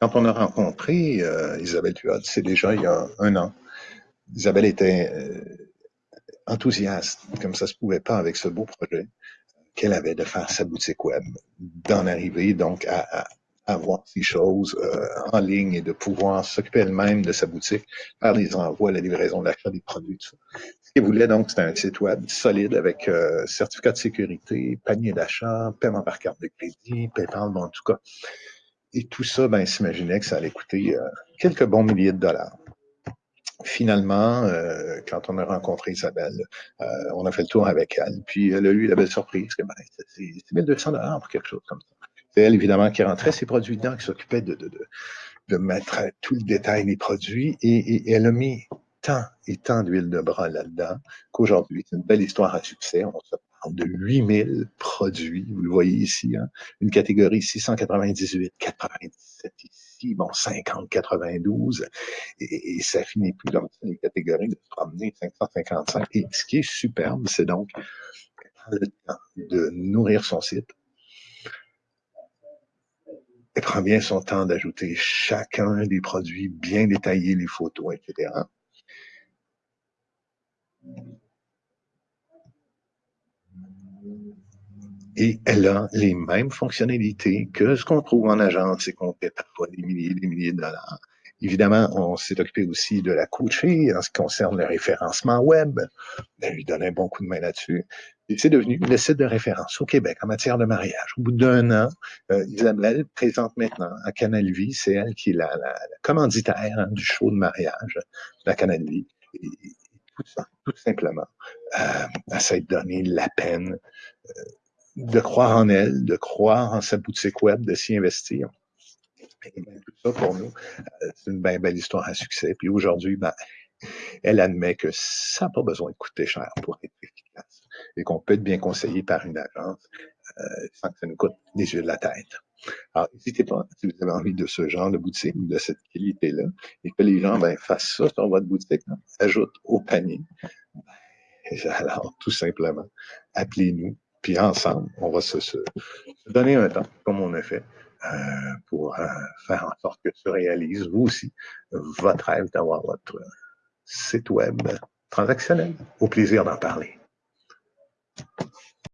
Quand on a rencontré euh, Isabelle Tuat, c'est déjà il y a un an, Isabelle était euh, enthousiaste, comme ça se pouvait pas avec ce beau projet qu'elle avait de faire sa boutique web, d'en arriver donc à, avoir ces choses euh, en ligne et de pouvoir s'occuper elle-même de sa boutique, faire les envois, la livraison, l'achat des produits, tout ça. Ce qu'elle voulait donc, c'était un site web solide avec euh, certificat de sécurité, panier d'achat, paiement par carte de crédit, PayPal, bon, en tout cas. Et tout ça, ben, s'imaginait que ça allait coûter euh, quelques bons milliers de dollars. Finalement, euh, quand on a rencontré Isabelle, euh, on a fait le tour avec elle, puis elle a eu la belle surprise que ben, c'est 1200 dollars pour quelque chose comme ça. C'est elle, évidemment, qui rentrait ses produits dedans, qui s'occupait de, mettre tout le détail des produits, et, elle a mis tant et tant d'huile de bras là-dedans qu'aujourd'hui, c'est une belle histoire à succès. De 8000 produits, vous le voyez ici, hein? une catégorie 698, 97 ici, bon, 50, 92, et, et ça finit plus dans les catégories de se promener 555. Et ce qui est superbe, c'est donc le temps de nourrir son site, elle prend bien son temps d'ajouter chacun des produits, bien détailler les photos, etc. Et elle a les mêmes fonctionnalités que ce qu'on trouve en agence et qu'on paie parfois des milliers et des milliers de dollars. Évidemment, on s'est occupé aussi de la coacher en ce qui concerne le référencement web. Elle lui donne un bon coup de main là-dessus. Et c'est devenu le site de référence au Québec en matière de mariage. Au bout d'un an, euh, Isabelle présente maintenant à Canal Vie, c'est elle qui est la, commanditaire hein, du show de mariage de la Canal Vie. Et, tout simplement, elle s'est donné la peine euh, de croire en elle, de croire en sa boutique web, de s'y investir. Et bien, tout ça pour nous, euh, c'est une bien belle histoire à succès. Puis aujourd'hui, ben, elle admet que ça n'a pas besoin de coûter cher pour être efficace et qu'on peut être bien conseillé par une agence euh, sans que ça nous coûte des yeux de la tête. Alors, n'hésitez pas, si vous avez envie de ce genre de boutique, de cette qualité-là, et que les gens ben, fassent ça sur votre boutique, hein, ajoutent au panier. Ben, alors, tout simplement, appelez-nous, puis ensemble, on va se, se, donner un temps, comme on a fait, euh, pour euh, faire en sorte que se réalise, vous aussi, votre rêve d'avoir votre site web transactionnel. Au plaisir d'en parler.